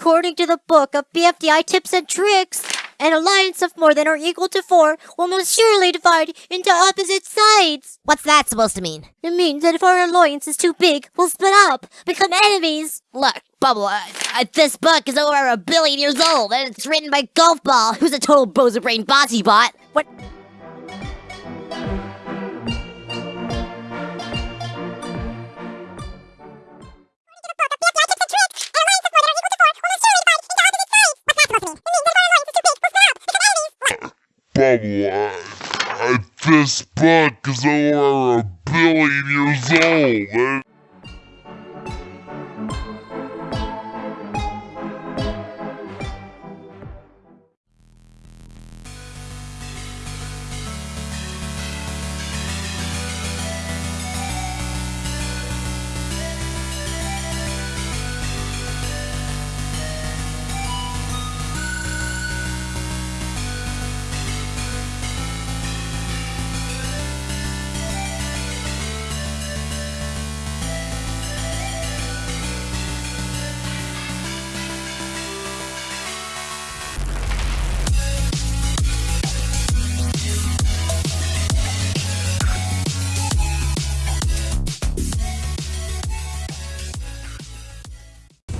According to the book of BFDI tips and tricks, an alliance of more than or equal to four will most surely divide into opposite sides. What's that supposed to mean? It means that if our alliance is too big, we'll split up, become enemies. Look, Bubble, uh, uh, this book is over a billion years old, and it's written by Golf Ball, who's a total bozo brain bossy bot. What? Bubble, uh, uh, this book is over a billion years old.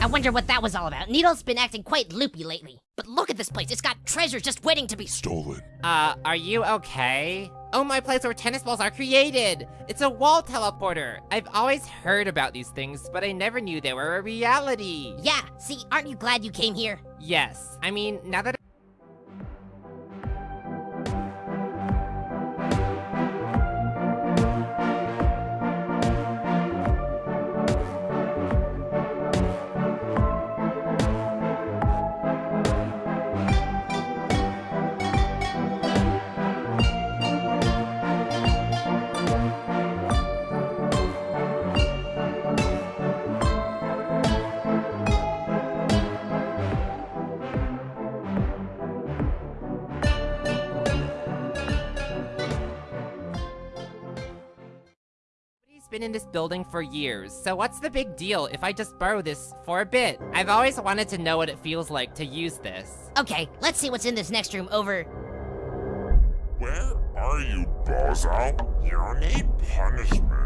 Wonder what that was all about. Needle's been acting quite loopy lately. But look at this place, it's got treasure just waiting to be stolen. Uh, are you okay? Oh, my place where tennis balls are created! It's a wall teleporter! I've always heard about these things, but I never knew they were a reality! Yeah, see, aren't you glad you came here? Yes, I mean, now that been in this building for years, so what's the big deal if I just borrow this for a bit? I've always wanted to know what it feels like to use this. Okay, let's see what's in this next room over. Where are you, Bozo? You need punishment.